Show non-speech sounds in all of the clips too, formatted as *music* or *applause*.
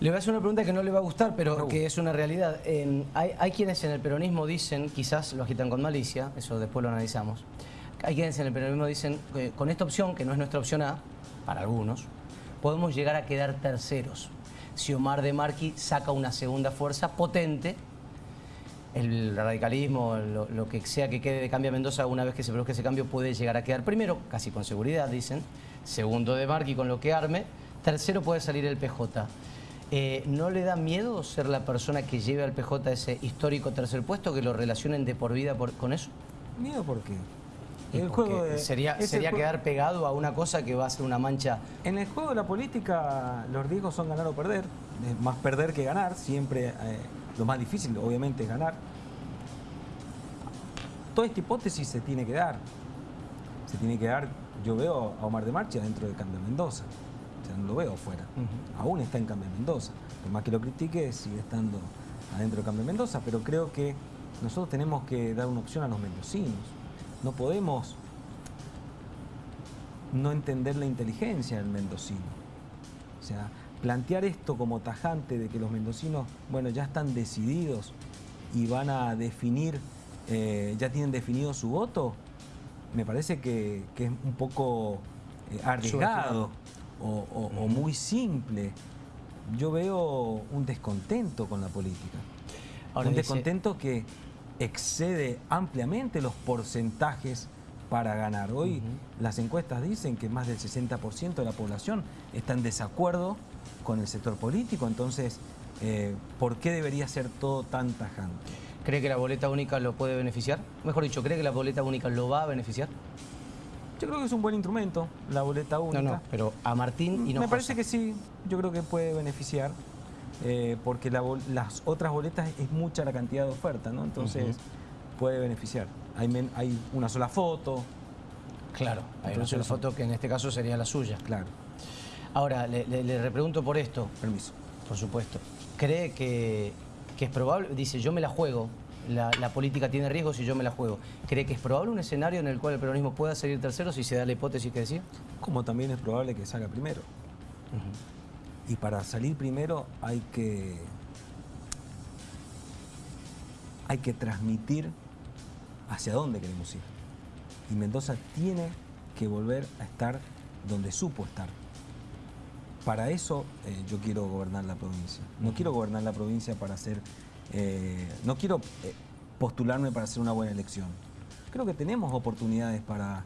Le voy a hacer una pregunta que no le va a gustar, pero que es una realidad. Eh, hay, hay, quienes en el peronismo dicen, quizás lo agitan con malicia, eso después lo analizamos, hay quienes en el peronismo dicen, que con esta opción, que no es nuestra opción A, para algunos, podemos llegar a quedar terceros. Si Omar de Marqui saca una segunda fuerza potente, el radicalismo, lo, que sea que quede de Cambia Mendoza, una vez que se produzca ese cambio, puede llegar a quedar primero, casi con seguridad, dicen. Segundo de Marqui con lo que arme. Tercero puede salir el PJ. Eh, ¿No le da miedo ser la persona que lleve al PJ ese histórico tercer puesto, que lo relacionen de por vida con eso? ¿Miedo por qué? El juego sería sería quedar pegado a una cosa que va a ser una mancha. En el juego de la política los riesgos son ganar o perder, más perder que ganar, siempre eh, lo más difícil obviamente es ganar. Toda esta hipótesis se tiene que dar, se tiene que dar, yo veo a Omar de Marcha dentro de Cambio Mendoza, no lo veo afuera, aún está en Cambio Mendoza, por más que lo critique sigue estando adentro de Cambio Mendoza, pero creo que nosotros tenemos que dar una opción a los mendocinos. No podemos no entender la inteligencia del mendocino. O sea, plantear esto como tajante de que los mendocinos, bueno, ya están decididos y van a definir, eh, ya tienen definido su voto, me parece que, es un poco eh, arriesgado o, muy simple. Yo veo un descontento con la política. un descontento que excede ampliamente los porcentajes para ganar. Hoy las encuestas dicen que más del 60% de la población está en desacuerdo con el sector político, entonces, eh, ¿por qué debería ser todo tan tajante? ¿Cree que la boleta única lo puede beneficiar? Mejor dicho, ¿cree que la boleta única lo va a beneficiar? Yo creo que es un buen instrumento, la boleta única. No, no, pero a Martín y no Me parece que sí, yo creo que puede beneficiar. Eh, porque las otras boletas es mucha la cantidad de oferta, ¿no? Entonces puede beneficiar. Hay, hay, una sola foto. Claro, hay una sola foto que en este caso sería la suya. Claro. Ahora, le, repregunto por esto. Permiso. Por supuesto. ¿Cree que, es probable? Dice, yo me la juego. La, política tiene riesgos y yo me la juego. ¿Cree que es probable un escenario en el cual el peronismo pueda salir tercero si se da la hipótesis que decía? Como también es probable que salga primero. Y para salir primero hay que, hay que transmitir hacia dónde queremos ir. Y Mendoza tiene que volver a estar donde supo estar. Para eso eh, yo quiero gobernar la provincia. No quiero gobernar la provincia para hacer... Eh, no quiero eh, postularme para hacer una buena elección. Creo que tenemos oportunidades para,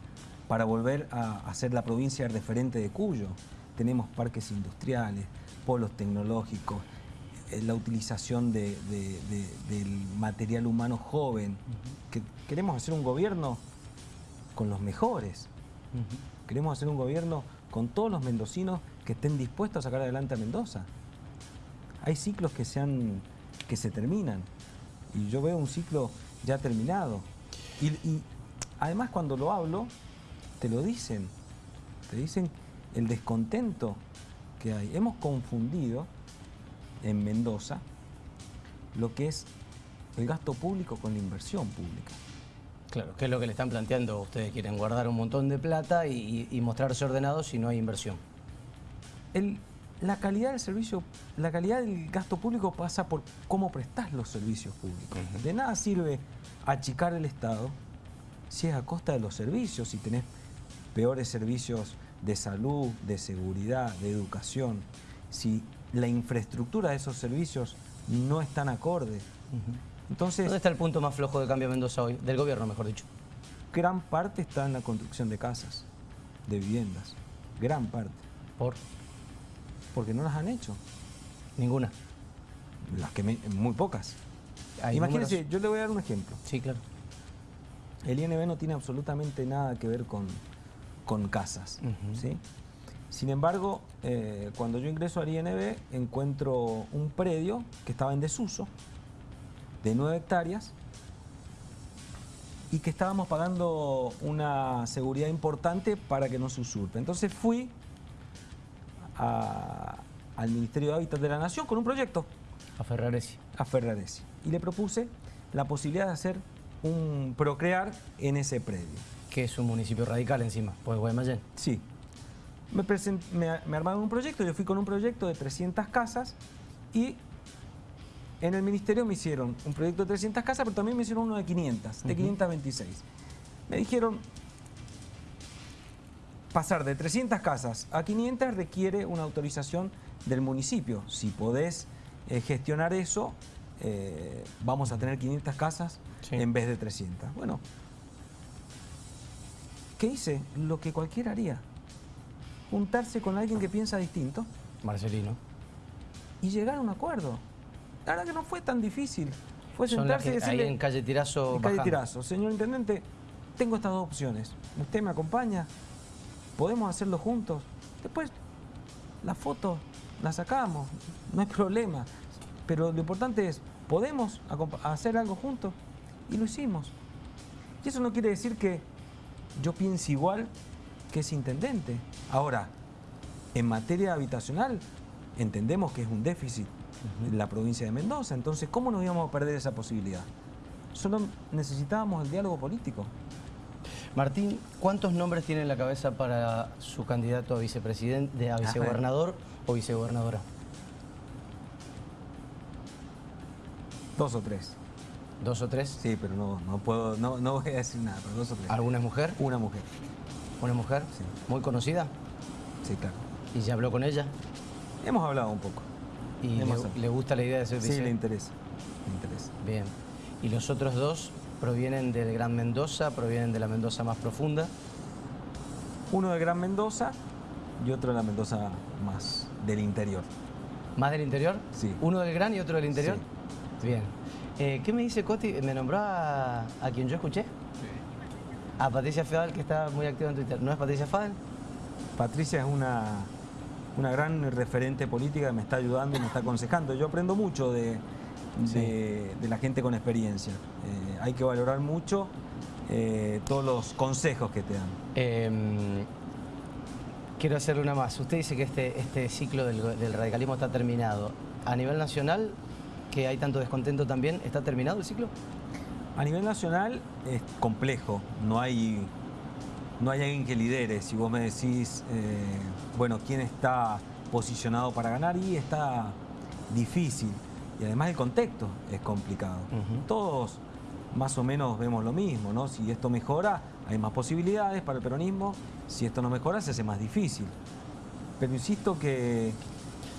para volver a hacer la provincia referente de Cuyo tenemos parques industriales, polos tecnológicos, eh, la utilización del material humano joven. que queremos hacer un gobierno con los mejores. Queremos hacer un gobierno con todos los mendocinos que estén dispuestos a sacar adelante a Mendoza. Hay ciclos que se, que se terminan y yo veo un ciclo ya terminado. y además cuando lo hablo, te lo dicen. Te dicen el descontento que hay. Hemos confundido en Mendoza lo que es el gasto público con la inversión pública. Claro, que es lo que le están planteando. Ustedes quieren guardar un montón de plata y, mostrarse ordenados si no hay inversión. La calidad del servicio, la calidad del gasto público pasa por cómo prestas los servicios públicos. De nada sirve achicar el Estado si es a costa de los servicios, si tenés peores servicios de salud, de seguridad, de educación, si la infraestructura de esos servicios no están acorde. Entonces, ¿Dónde está el punto más flojo de Cambio Mendoza hoy? Del gobierno, mejor dicho. Gran parte está en la construcción de casas, de viviendas. Gran parte. ¿Por? Porque no las han hecho. Ninguna. Las que muy pocas. Imagínense, yo le voy a dar un ejemplo. Sí, claro. El INB no tiene absolutamente nada que ver con, con casas. ¿sí? Sin embargo, eh, cuando yo ingreso al INB, encuentro un predio que estaba en desuso, de 9 hectáreas, y que estábamos pagando una seguridad importante para que no se usurpe. Entonces fui al Ministerio de Hábitat de la Nación con un proyecto. A Ferraresi. A Ferraresi. Y le propuse la posibilidad de hacer un procrear en ese predio que es un municipio radical encima, pues Guaymallén. Sí. Me, me, armaron un proyecto, yo fui con un proyecto de 300 casas Y en el ministerio me hicieron un proyecto de 300 casas, pero también me hicieron uno de 500, de 526. Me dijeron, pasar de 300 casas a 500 requiere una autorización del municipio. Si podés eh, gestionar eso, eh, vamos a tener 500 casas en vez de 300. Bueno, ¿qué hice? Lo que cualquiera haría. Juntarse con alguien que piensa distinto. Marcelino. Y llegar a un acuerdo. La verdad que no fue tan difícil. Fue sentarse y decirle... Ahí en calle Tirazo. En calle Tirazo. Señor Intendente, tengo estas dos opciones. ¿Usted me acompaña? ¿Podemos hacerlo juntos? Después, la foto la sacamos, no hay problema. Pero lo importante es, ¿podemos hacer algo juntos? Y lo hicimos. Y eso no quiere decir que yo piense igual que ese intendente. Ahora, en materia habitacional, entendemos que es un déficit en la provincia de Mendoza. Entonces, ¿cómo nos íbamos a perder esa posibilidad? Solo necesitábamos el diálogo político. Martín, ¿cuántos nombres tiene en la cabeza para su candidato a vicepresidente, a vicegobernador o vicegobernadora? Dos o tres. ¿Dos o tres? Sí, pero no, no puedo, no, no voy a decir nada, pero dos o tres. ¿Alguna mujer? Una mujer. ¿Una mujer? Sí. ¿Muy conocida? Sí, claro. ¿Y ya habló con ella? Hemos hablado un poco. ¿Y le, gusta la idea de ser Sí, le interesa. Le interesa. Bien. ¿Y los otros dos provienen del Gran Mendoza, provienen de la Mendoza más profunda? Uno de Gran Mendoza y otro de la Mendoza más del interior. ¿Más del interior? Sí. ¿Uno del Gran y otro del interior? Sí. Bien. Eh, ¿Qué me dice Coti? ¿Me nombró a, quien yo escuché? Sí. A Patricia Fadel, que está muy activa en Twitter. ¿No es Patricia Fadel? Patricia es una, una gran referente política que me está ayudando y me está aconsejando. Yo aprendo mucho de, de, la gente con experiencia. Eh, hay que valorar mucho eh, todos los consejos que te dan. Em, quiero hacerle una más. Usted dice que este, este ciclo del, radicalismo está terminado. A nivel nacional, que hay tanto descontento también, ¿está terminado el ciclo? A nivel nacional es complejo, no hay, no hay alguien que lidere. Si vos me decís, eh, bueno, quién está posicionado para ganar y está difícil. Y además el contexto es complicado. Todos más o menos vemos lo mismo, ¿no? Si esto mejora, hay más posibilidades para el peronismo. Si esto no mejora, se hace más difícil. Pero insisto que,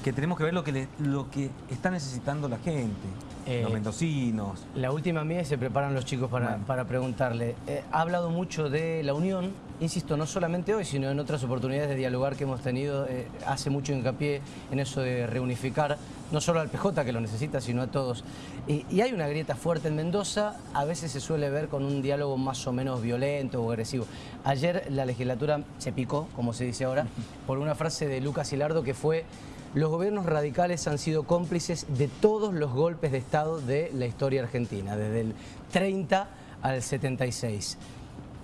tenemos que ver lo que, lo que está necesitando la gente, los eh, mendocinos. La última mía se preparan los chicos para, para preguntarle. Eh, ha hablado mucho de la unión, insisto, no solamente hoy, sino en otras oportunidades de dialogar que hemos tenido. Eh, hace mucho hincapié en eso de reunificar no solo al PJ que lo necesita, sino a todos. Y, hay una grieta fuerte en Mendoza, a veces se suele ver con un diálogo más o menos violento o agresivo. Ayer la legislatura se picó, como se dice ahora, *laughs* por una frase de Lucas Hilardo que fue los gobiernos radicales han sido cómplices de todos los golpes de Estado de la historia argentina, desde el 30 al 76.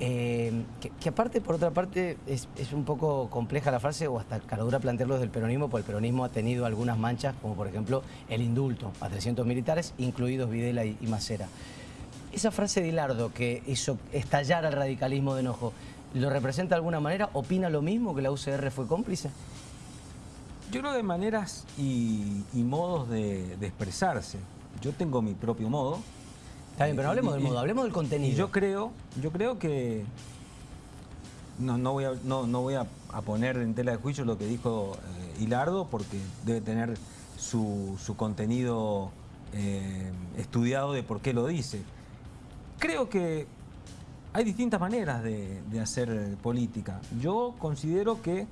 Eh, que, aparte, por otra parte, es, un poco compleja la frase o hasta caradura plantearlo desde el peronismo, porque el peronismo ha tenido algunas manchas, como por ejemplo el indulto a 300 militares, incluidos Videla y, Macera. Esa frase de Hilardo que hizo estallar al radicalismo de enojo, ¿lo representa de alguna manera? ¿Opina lo mismo que la UCR fue cómplice? Yo creo hay maneras y, modos de expresarse. Yo tengo mi propio modo, Está bien, pero hablemos del modo, hablemos del contenido. yo creo, yo creo que no, no voy, a, no, voy a, poner en tela de juicio lo que dijo eh, Hilardo porque debe tener su, contenido eh, estudiado de por qué lo dice. Creo que hay distintas maneras de, de hacer política. Yo considero que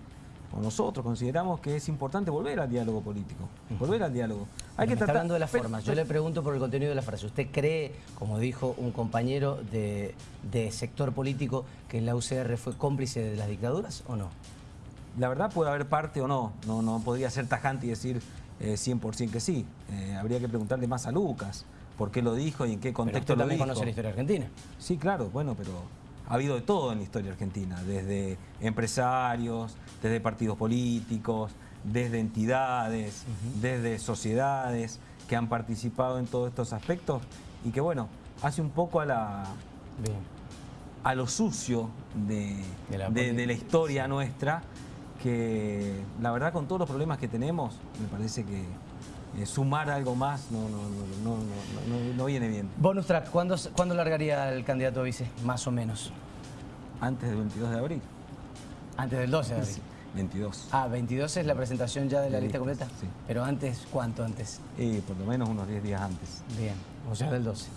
o nosotros consideramos que es importante volver al diálogo político, volver al diálogo. Hay que está hablando de las formas. Yo le pregunto por el contenido de la frase. ¿Usted cree, como dijo un compañero de, sector político, que la UCR fue cómplice de las dictaduras o no? La verdad puede haber parte o no. No, no podría ser tajante y decir 100% eh, que sí. Eh, habría que preguntarle más a Lucas por qué lo dijo y en qué contexto pero lo también conoce la historia argentina. Sí, claro, bueno, pero ha habido de todo en la historia argentina, desde empresarios, desde partidos políticos, desde entidades, desde sociedades que han participado en todos estos aspectos y que bueno, hace un poco a la a lo sucio de, la, historia nuestra que la verdad con todos los problemas que tenemos, me parece que sumar algo más no, no, no, no, no viene bien. Bonus track, ¿cuándo, ¿cuándo largaría el candidato a vice? Más o menos. Antes del 22 de abril. Antes del 12 de abril. 22. Ah, 22 es la presentación ya de la lista completa. Sí. Pero antes, ¿cuánto antes? Eh, por lo menos unos 10 días antes. Bien, o sea, del 12.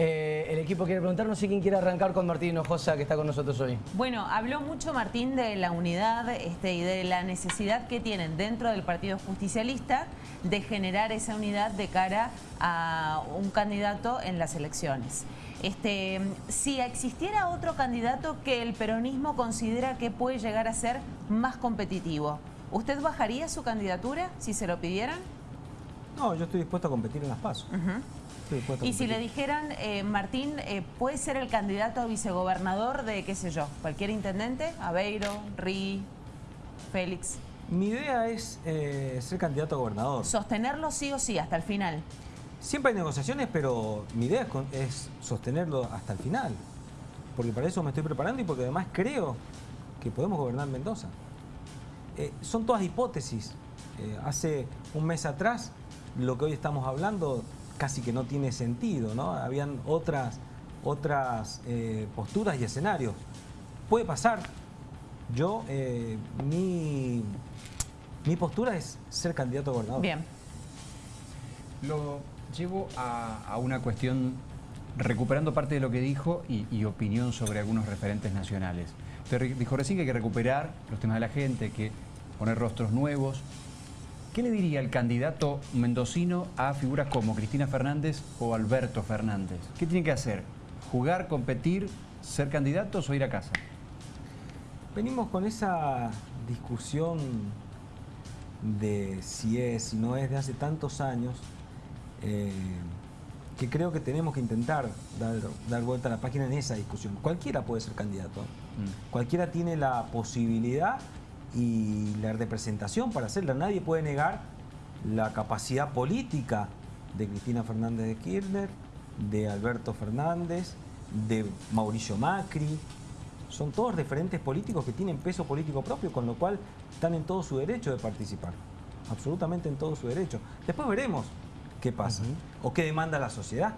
Eh, el equipo quiere preguntar, no sé quién quiere arrancar con Martín Hinojosa, que está con nosotros hoy. Bueno, habló mucho Martín de la unidad este, y de la necesidad que tienen dentro del Partido Justicialista de generar esa unidad de cara a un candidato en las elecciones. Este, si existiera otro candidato que el peronismo considera que puede llegar a ser más competitivo, ¿usted bajaría su candidatura si se lo pidieran? No, yo estoy dispuesto a competir en las pasos. Y si le dijeran, eh, Martín, eh, puede ser el candidato a vicegobernador de, qué sé yo, cualquier intendente, Aveiro, Ri, Félix. Mi idea es eh, ser candidato a gobernador. Sostenerlo sí o sí, hasta el final. Siempre hay negociaciones, pero mi idea es, sostenerlo hasta el final. Porque para eso me estoy preparando y porque además creo que podemos gobernar Mendoza. son todas hipótesis. hace un mes atrás, lo que hoy estamos hablando casi que no tiene sentido, ¿no? Habían otras, otras eh, posturas y escenarios. Puede pasar. Yo, eh, mi, mi postura es ser candidato a gobernador. Bien. Lo llevo a, una cuestión, recuperando parte de lo que dijo y, y opinión sobre algunos referentes nacionales. Usted dijo recién que hay que recuperar los temas de la gente, que poner rostros nuevos, ¿Qué le diría el candidato mendocino a figuras como Cristina Fernández o Alberto Fernández? ¿Qué tiene que hacer? ¿Jugar, competir, ser candidatos o ir a casa? Venimos con esa discusión de si es, si no es, de hace tantos años, eh, que creo que tenemos que intentar dar, vuelta a la página en esa discusión. Cualquiera puede ser candidato, mm. cualquiera tiene la posibilidad y la representación para hacerla. Nadie puede negar la capacidad política de Cristina Fernández de Kirchner, de Alberto Fernández, de Mauricio Macri. Son todos referentes políticos que tienen peso político propio, con lo cual están en todo su derecho de participar. Absolutamente en todo su derecho. Después veremos qué pasa o qué demanda la sociedad.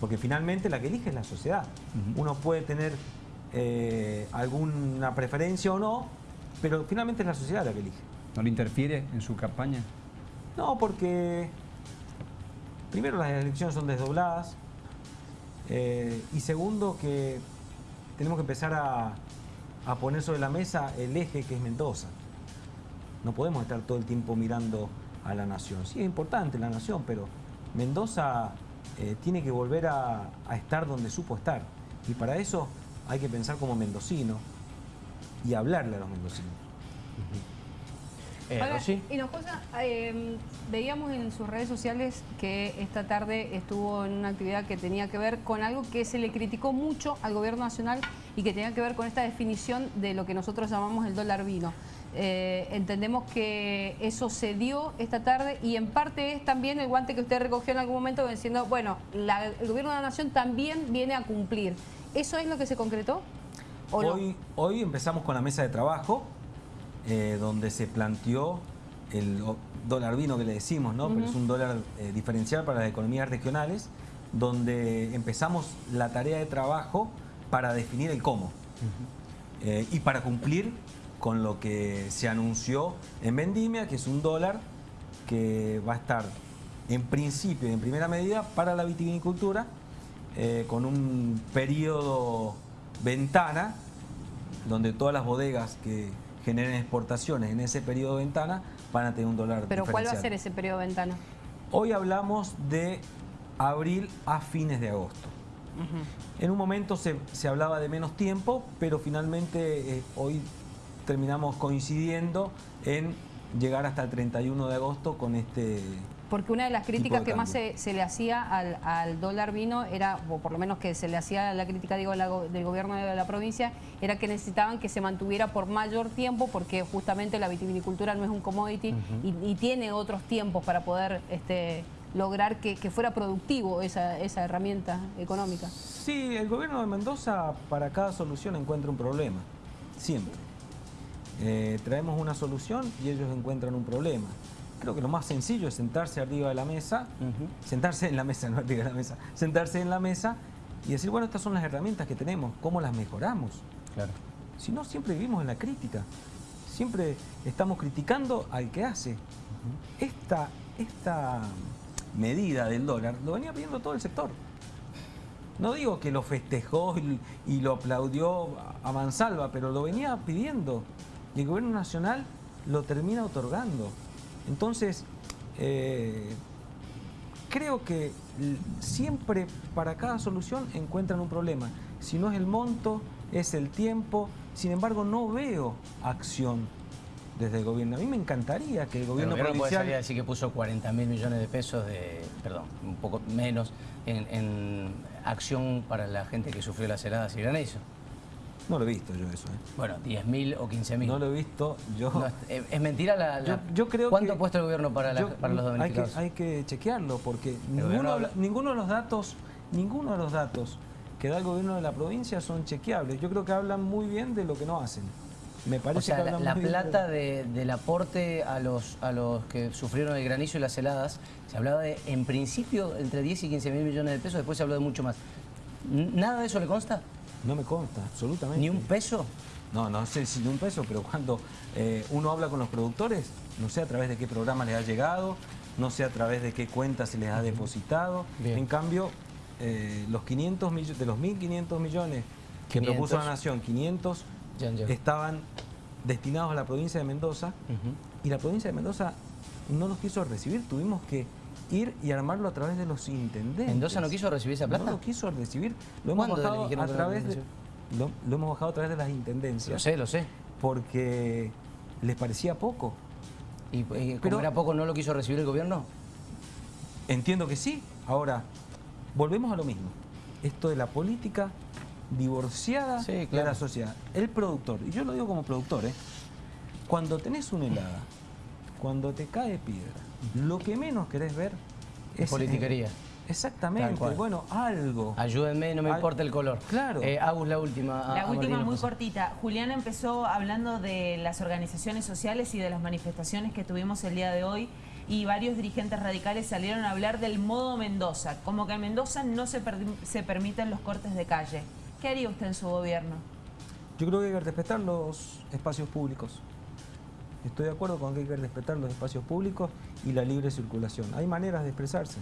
Porque finalmente la que elige es la sociedad. Uno puede tener eh, alguna preferencia o no, pero finalmente es la sociedad la que elige. ¿No le interfiere en su campaña? No, porque primero las elecciones son desdobladas eh, y segundo que tenemos que empezar a, poner sobre la mesa el eje que es Mendoza. No podemos estar todo el tiempo mirando a la nación. Sí, es importante la nación, pero Mendoza eh, tiene que volver a, estar donde supo estar. Y para eso hay que pensar como mendocino y hablarle a los mendocinos. Eh, Hinojosa, eh, veíamos en sus redes sociales que esta tarde estuvo en una actividad que tenía que ver con algo que se le criticó mucho al gobierno nacional y que tenía que ver con esta definición de lo que nosotros llamamos el dólar vino. Eh, entendemos que eso se dio esta tarde y en parte es también el guante que usted recogió en algún momento diciendo, bueno, el gobierno de la nación también viene a cumplir. ¿Eso es lo que se concretó? hoy, hoy empezamos con la mesa de trabajo, eh, donde se planteó el dólar vino que le decimos, ¿no? Pero es un dólar eh, diferencial para las economías regionales, donde empezamos la tarea de trabajo para definir el cómo eh, y para cumplir con lo que se anunció en Vendimia, que es un dólar que va a estar en principio y en primera medida para la vitivinicultura, eh, con un periodo ventana, donde todas las bodegas que generen exportaciones en ese periodo ventana van a tener un dólar ¿Pero cuál va a ser ese periodo ventana? Hoy hablamos de abril a fines de agosto. En un momento se, hablaba de menos tiempo, pero finalmente eh, hoy terminamos coincidiendo en llegar hasta el 31 de agosto con este porque una de las críticas que más se, le hacía al, dólar vino era, o por lo menos que se le hacía la crítica digo, del gobierno de la provincia, era que necesitaban que se mantuviera por mayor tiempo porque justamente la vitivinicultura no es un commodity y, tiene otros tiempos para poder este, lograr que, fuera productivo esa, esa herramienta económica. Sí, el gobierno de Mendoza para cada solución encuentra un problema, siempre. eh, traemos una solución y ellos encuentran un problema. Creo que lo más sencillo es sentarse arriba de la mesa, sentarse en la mesa, *laughs* no arriba de la mesa, sentarse en la mesa y decir, bueno, estas son las herramientas que tenemos, ¿cómo las mejoramos? Claro. Si no, siempre vivimos en la crítica. Siempre estamos criticando al que hace. Esta, esta medida del dólar lo venía pidiendo todo el sector. No digo que lo festejó y lo aplaudió a mansalva, pero lo venía pidiendo. Y el gobierno nacional lo termina otorgando. Entonces, eh, creo que siempre para cada solución encuentran un problema. Si no es el monto, es el tiempo. Sin embargo, no veo acción desde el gobierno. A mí me encantaría que el El gobierno, gobierno puede provincial... salir a decir que puso 40 mil millones de pesos de, perdón, un poco menos, en, en acción para la gente que sufrió las heladas y granizo. No lo he visto yo eso. ¿eh? Bueno, 10 mil o 15 mil. No lo he visto yo. No, es, es mentira la, la- Yo, yo creo ¿Cuánto que- ha puesto el gobierno para, la- yo- para los hay que, damnificados? hay que chequearlo porque ninguno, habla- ninguno de los datos, ninguno de los datos que da el gobierno de la provincia son chequeables. Yo creo que hablan muy bien de lo que no hacen. Me parece O sea, que la, la plata de- del aporte a los, a los que sufrieron el granizo y las heladas, se hablaba de, en principio, entre 10 y 15 mil millones de pesos, después se habló de mucho más. ¿Nada de eso le consta? No me consta, absolutamente. ¿Ni un peso? No, no sé si ni un peso, pero cuando eh, uno habla con los productores, no sé a través de qué programa les ha llegado, no sé a través de qué cuenta se les ha depositado. Bien. En cambio, eh, los 500 millones, de los 1.500 millones que 500. propuso la Nación, 500 Ya han llegado. estaban destinados a la provincia de Mendoza y la provincia de Mendoza no los quiso recibir, tuvimos que ir y armarlo a través de los intendentes. ¿Mendoza no quiso recibir esa plata? No lo quiso recibir, lo hemos ¿Cuándo le bajado a través lo de, lo, lo hemos bajado a través de las intendencias Lo sé, lo sé. porque les parecía poco. ¿Y, y como Pero- era poco, no lo quiso recibir el gobierno? Entiendo que sí. Ahora, volvemos a lo mismo. Esto de la política divorciada Sí, de la sociedad. El productor, y yo lo digo como productor, ¿eh? cuando tenés una helada, cuando te cae piedra, lo que menos querés ver es... Politiquería. exactamente, bueno, algo. Ayúdenme, no me Al- importa el color. Claro. Eh, Agus, la última. a- La a última muy José. cortita. Julián empezó hablando de las organizaciones sociales y de las manifestaciones que tuvimos el día de hoy y varios dirigentes radicales salieron a hablar del modo Mendoza, como que en Mendoza no se, per- se permiten los cortes de calle. ¿Qué haría usted en su gobierno? Yo creo que hay que respetar los espacios públicos. Estoy de acuerdo con que hay que respetar los espacios públicos y la libre circulación. Hay maneras de expresarse.